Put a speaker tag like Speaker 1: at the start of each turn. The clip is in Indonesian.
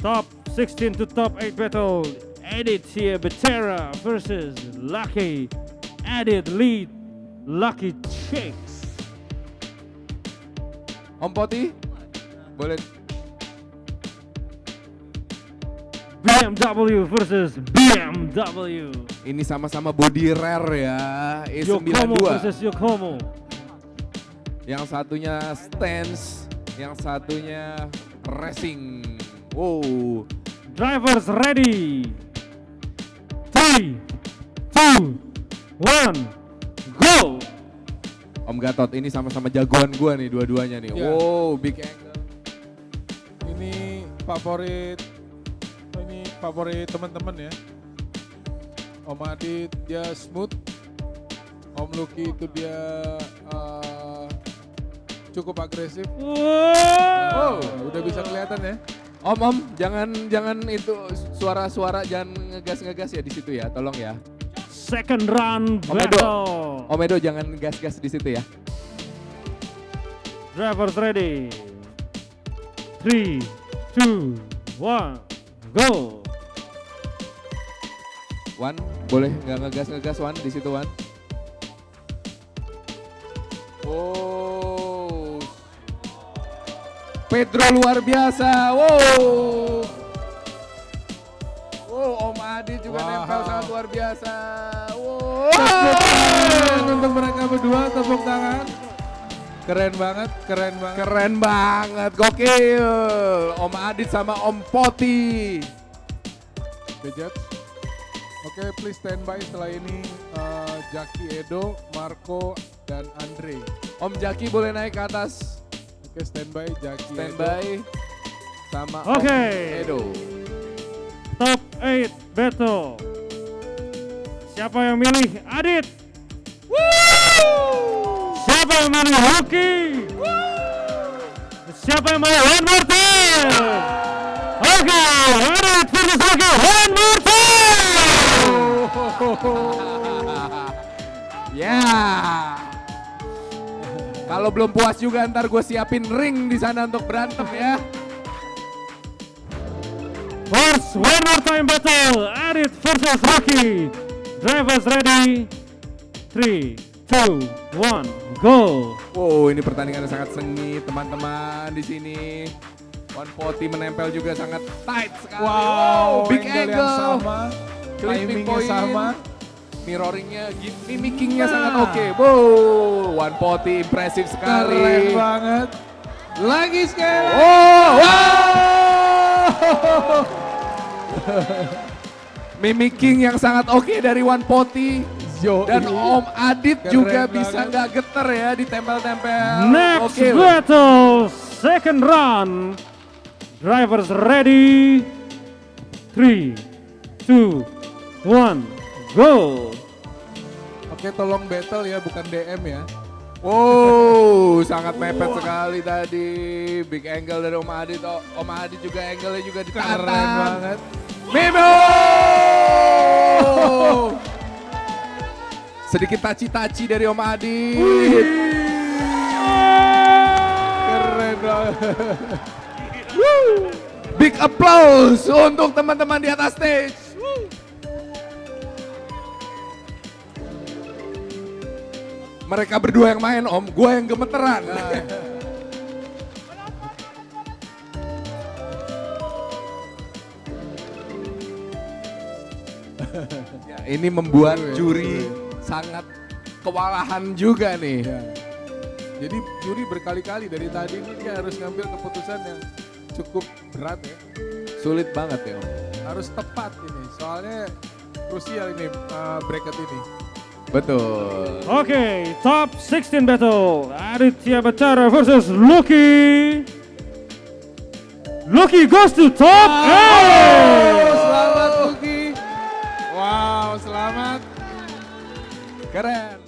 Speaker 1: top 16 to top 8 battle. Aditya Betera versus Lucky. Adit lead. Lucky Chicks.
Speaker 2: Om Poti, boleh
Speaker 1: BMW versus BMW.
Speaker 2: ini sama-sama body rare ya.
Speaker 1: Yokomo
Speaker 2: E92.
Speaker 1: versus Yokomo.
Speaker 2: Yang satunya stance, yang satunya racing. Wow.
Speaker 1: Drivers ready. Three, two, one, go.
Speaker 2: Om Gatot ini sama-sama jagoan gua nih dua-duanya nih.
Speaker 3: Iya.
Speaker 2: Wow, big angle.
Speaker 3: Ini favorit ini favorit teman-teman ya. Om Adit dia smooth. Om Lucky itu dia eh, cukup agresif.
Speaker 1: Wow.
Speaker 3: Oh, udah bisa kelihatan ya.
Speaker 2: Om, om, jangan jangan itu suara-suara jangan ngegas-ngegas ya di situ ya, tolong ya.
Speaker 1: Second round
Speaker 2: Om Edo.
Speaker 1: battle.
Speaker 2: Om Edo jangan gas-gas di situ ya.
Speaker 1: Drivers ready. Three, two, one, go.
Speaker 2: Wan, boleh nggak ngegas-ngegas Wan di situ Wan? Oh. Pedro luar biasa. Wow. Wow, Om Adi juga
Speaker 3: Wow.
Speaker 2: nempel sangat luar biasa.
Speaker 3: Tepuk tangan
Speaker 2: Wow.
Speaker 3: untuk mereka berdua tepuk tangan. Keren banget, keren banget.
Speaker 2: Keren banget, gokil. Om Adit sama Om Poti.
Speaker 3: The Judge. Oke, please stand by setelah ini eh, Jaki Edo, Marco, dan Andre.
Speaker 2: Om Jaki boleh naik ke atas.
Speaker 3: Oke, stand by Jaki
Speaker 2: Stand
Speaker 3: Edo.
Speaker 2: sama
Speaker 1: Oke.
Speaker 2: Om Edo.
Speaker 1: Top 8 battle. Siapa yang milih Adit? Siapa yang milih Lucky? Siapa yang milih One More Time? Oke, Adit versus One More Time!
Speaker 2: Ya. Kalau belum puas juga ntar gue siapin ring di sana untuk berantem ya.
Speaker 1: First One More Time battle, Adit versus Lucky. Drivers ready? 3, 2, 1, go!
Speaker 2: Wow, ini pertandingan yang sangat sengit teman-teman di sini. One Forty menempel juga sangat tight sekali.
Speaker 3: Wow,
Speaker 2: big
Speaker 3: angle
Speaker 2: angle.
Speaker 3: yang sama,
Speaker 2: Clipping point.
Speaker 3: sama.
Speaker 2: Mirroringnya, mimikingnya
Speaker 3: Nah.
Speaker 2: sangat oke. Wow, One Forty impresif sekali.
Speaker 3: Keren banget. Lagi sekali.
Speaker 2: Oh, wow. Mimicking yang sangat oke dari One Poti
Speaker 3: Yo,
Speaker 2: dan
Speaker 3: ini.
Speaker 2: Om Adit
Speaker 3: Keren
Speaker 2: juga
Speaker 3: banget.
Speaker 2: bisa nggak geter ya ditempel-tempel.
Speaker 1: Next
Speaker 2: Oke.
Speaker 1: battle, second round. Drivers ready? 3, 2, 1, go!
Speaker 3: Oke, tolong battle ya, bukan DM ya.
Speaker 2: Wow, sangat mepet sekali tadi. Big angle dari Om Adit. Oh, Om Adit juga angle-nya juga.
Speaker 3: Keren banget.
Speaker 2: Mimo! Sedikit taci-taci dari Om Adit.
Speaker 3: Keren banget.
Speaker 2: Big applause untuk teman-teman di atas stage. Mereka berdua yang main om, gue yang gemeteran. Ya, ini membuat juri sangat kewalahan juga nih.
Speaker 3: Ya. Jadi juri berkali-kali dari tadi ini dia harus ngambil keputusan yang cukup berat ya.
Speaker 2: Sulit banget ya om.
Speaker 3: Harus tepat ini, soalnya krusial ini uh, bracket ini.
Speaker 2: Betul.
Speaker 1: Oke, top 16 battle. Aditya Bacara versus Lucky. Lucky goes to top wow. Oh, selamat Lucky. Wow, selamat. Keren.